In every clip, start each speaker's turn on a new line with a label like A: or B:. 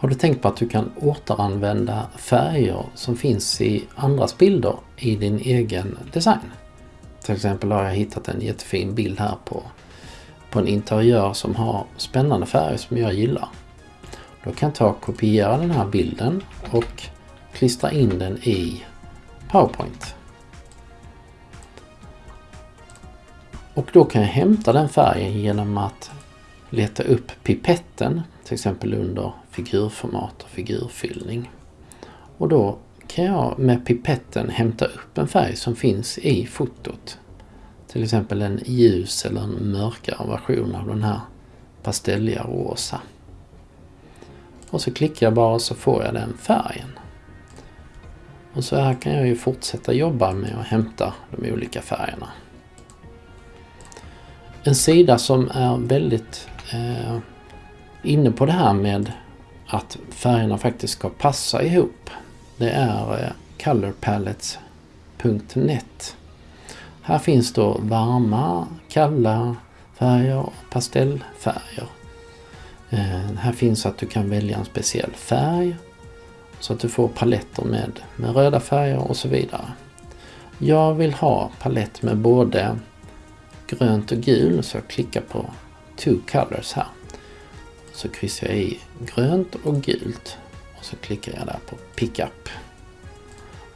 A: Har du tänkt på att du kan återanvända färger som finns i andras bilder i din egen design? Till exempel har jag hittat en jättefin bild här på, på en interiör som har spännande färger som jag gillar. Då kan jag ta och kopiera den här bilden och klistra in den i PowerPoint. Och då kan jag hämta den färgen genom att leta upp pipetten, till exempel under figurformat och figurfyllning. Och då kan jag med pipetten hämta upp en färg som finns i fotot. Till exempel en ljus eller en mörkare version av den här pastelliga rosa. Och så klickar jag bara så får jag den färgen. Och så här kan jag ju fortsätta jobba med att hämta de olika färgerna. En sida som är väldigt eh, inne på det här med att färgerna faktiskt ska passa ihop. Det är eh, colorpalettes.net. Här finns då varma, kalla färger och pastellfärger. Eh, här finns att du kan välja en speciell färg så att du får paletter med, med röda färger och så vidare. Jag vill ha palett med både grönt och gul så jag klickar på Two Colors här. Så kryssar jag i grönt och gult och så klickar jag där på Pickup.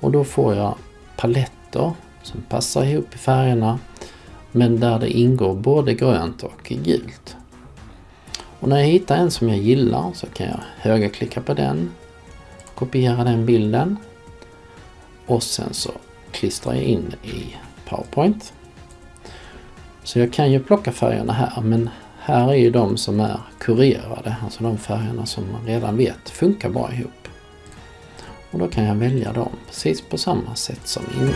A: Och då får jag paletter som passar ihop i färgerna men där det ingår både grönt och gult. Och när jag hittar en som jag gillar så kan jag högerklicka på den, kopiera den bilden och sen så klistrar jag in i PowerPoint. Så jag kan ju plocka färgerna här men här är ju de som är kurerade, alltså de färgerna som man redan vet funkar bra ihop. Och då kan jag välja dem precis på samma sätt som innan.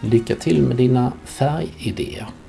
A: Lycka till med dina färgidéer!